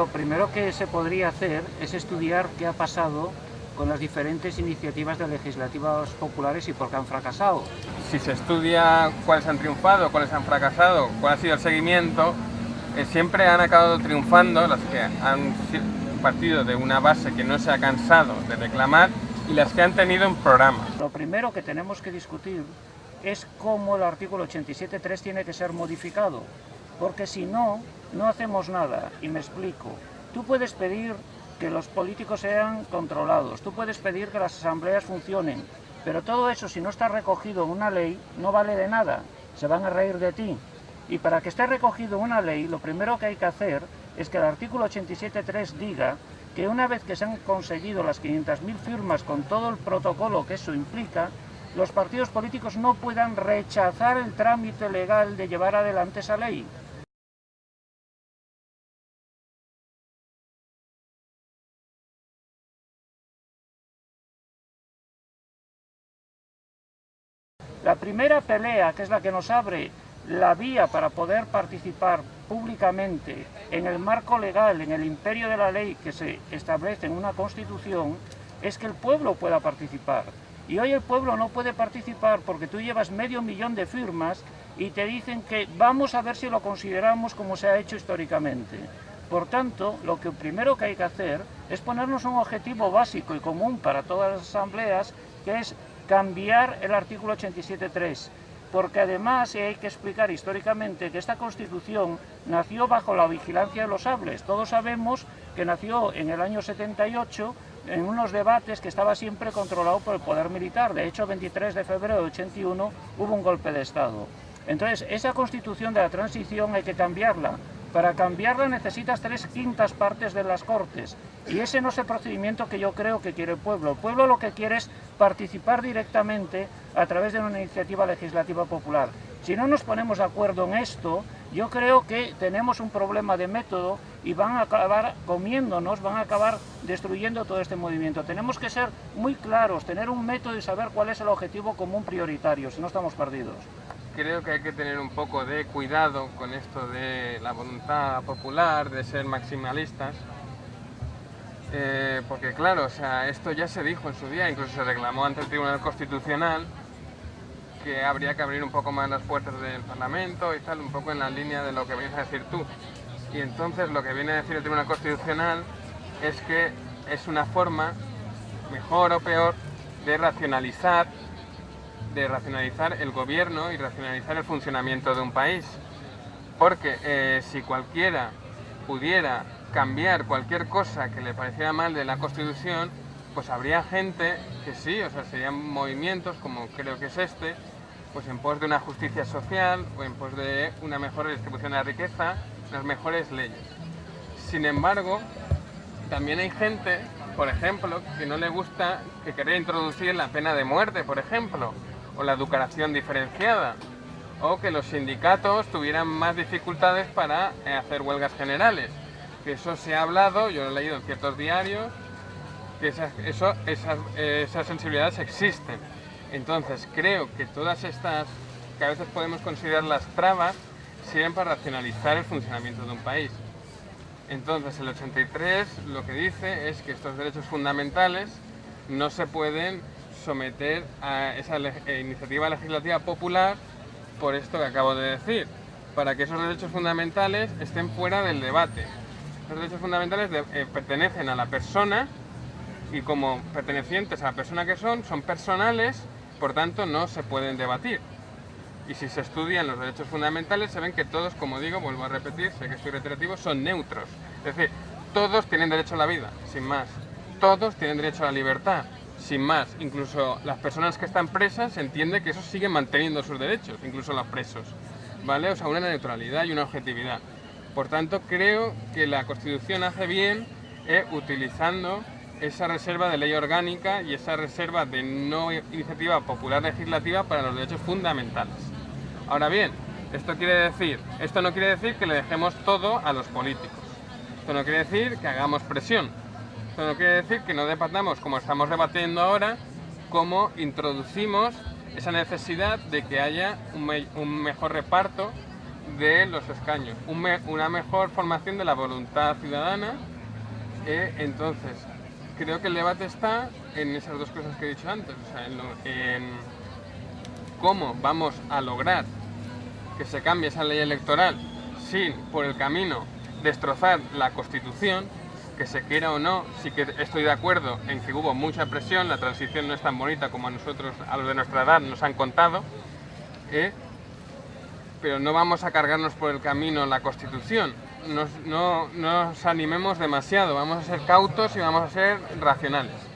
Lo primero que se podría hacer es estudiar qué ha pasado con las diferentes iniciativas de legislativas populares y por qué han fracasado. Si se estudia cuáles han triunfado, cuáles han fracasado, cuál ha sido el seguimiento, eh, siempre han acabado triunfando las que han partido de una base que no se ha cansado de reclamar y las que han tenido un programa. Lo primero que tenemos que discutir es cómo el artículo 87.3 tiene que ser modificado, porque si no, no hacemos nada, y me explico. Tú puedes pedir que los políticos sean controlados, tú puedes pedir que las asambleas funcionen, pero todo eso si no está recogido en una ley no vale de nada, se van a reír de ti. Y para que esté recogido en una ley, lo primero que hay que hacer es que el artículo 87.3 diga que una vez que se han conseguido las 500.000 firmas con todo el protocolo que eso implica, los partidos políticos no puedan rechazar el trámite legal de llevar adelante esa ley. La primera pelea, que es la que nos abre la vía para poder participar públicamente en el marco legal, en el imperio de la ley que se establece en una constitución, es que el pueblo pueda participar. Y hoy el pueblo no puede participar porque tú llevas medio millón de firmas y te dicen que vamos a ver si lo consideramos como se ha hecho históricamente. Por tanto, lo que primero que hay que hacer es ponernos un objetivo básico y común para todas las asambleas, que es cambiar el artículo 87.3, porque además hay que explicar históricamente que esta Constitución nació bajo la vigilancia de los sables. Todos sabemos que nació en el año 78 en unos debates que estaba siempre controlado por el poder militar. De hecho, el 23 de febrero de 81 hubo un golpe de Estado. Entonces, esa Constitución de la transición hay que cambiarla, para cambiarla necesitas tres quintas partes de las Cortes y ese no es el procedimiento que yo creo que quiere el pueblo. El pueblo lo que quiere es participar directamente a través de una iniciativa legislativa popular. Si no nos ponemos de acuerdo en esto, yo creo que tenemos un problema de método y van a acabar comiéndonos, van a acabar destruyendo todo este movimiento. Tenemos que ser muy claros, tener un método y saber cuál es el objetivo común prioritario, si no estamos perdidos creo que hay que tener un poco de cuidado con esto de la voluntad popular, de ser maximalistas, eh, porque claro, o sea, esto ya se dijo en su día, incluso se reclamó ante el Tribunal Constitucional que habría que abrir un poco más las puertas del Parlamento y tal, un poco en la línea de lo que vienes a decir tú. Y entonces lo que viene a decir el Tribunal Constitucional es que es una forma, mejor o peor, de racionalizar de racionalizar el gobierno y racionalizar el funcionamiento de un país. Porque eh, si cualquiera pudiera cambiar cualquier cosa que le pareciera mal de la Constitución, pues habría gente que sí, o sea, serían movimientos como creo que es este, pues en pos de una justicia social o en pos de una mejor distribución de la riqueza, unas mejores leyes. Sin embargo, también hay gente, por ejemplo, que no le gusta, que quería introducir la pena de muerte, por ejemplo, o la educación diferenciada, o que los sindicatos tuvieran más dificultades para eh, hacer huelgas generales. Que eso se ha hablado, yo lo he leído en ciertos diarios, que esas, eso, esas, esas sensibilidades existen. Entonces creo que todas estas, que a veces podemos considerar las trabas, sirven para racionalizar el funcionamiento de un país. Entonces el 83 lo que dice es que estos derechos fundamentales no se pueden someter a esa eh, iniciativa legislativa popular por esto que acabo de decir, para que esos derechos fundamentales estén fuera del debate. Los derechos fundamentales eh, pertenecen a la persona y como pertenecientes a la persona que son, son personales, por tanto no se pueden debatir. Y si se estudian los derechos fundamentales, se ven que todos, como digo, vuelvo a repetir, sé que estoy reiterativo, son neutros. Es decir, todos tienen derecho a la vida, sin más. Todos tienen derecho a la libertad, sin más, incluso las personas que están presas se entiende que esos siguen manteniendo sus derechos, incluso los presos, ¿vale? O sea, una neutralidad y una objetividad. Por tanto, creo que la Constitución hace bien eh, utilizando esa reserva de ley orgánica y esa reserva de no iniciativa popular legislativa para los derechos fundamentales. Ahora bien, esto quiere decir, esto no quiere decir que le dejemos todo a los políticos. Esto no quiere decir que hagamos presión. Esto no quiere decir que no debatamos, como estamos debatiendo ahora, cómo introducimos esa necesidad de que haya un, mejor reparto de los escaños, una mejor formación de la voluntad ciudadana. Eh, entonces, creo que el debate está en esas dos cosas que he dicho antes, en, cómo vamos a lograr que se cambie esa ley electoral sin, por el camino, destrozar la Constitución, que se quiera o no, sí que estoy de acuerdo en que hubo mucha presión, la transición no es tan bonita como a nosotros, a los de nuestra edad, nos han contado, ¿eh? Pero no vamos a cargarnos por el camino la Constitución, no nos animemos demasiado, vamos a ser cautos y vamos a ser racionales.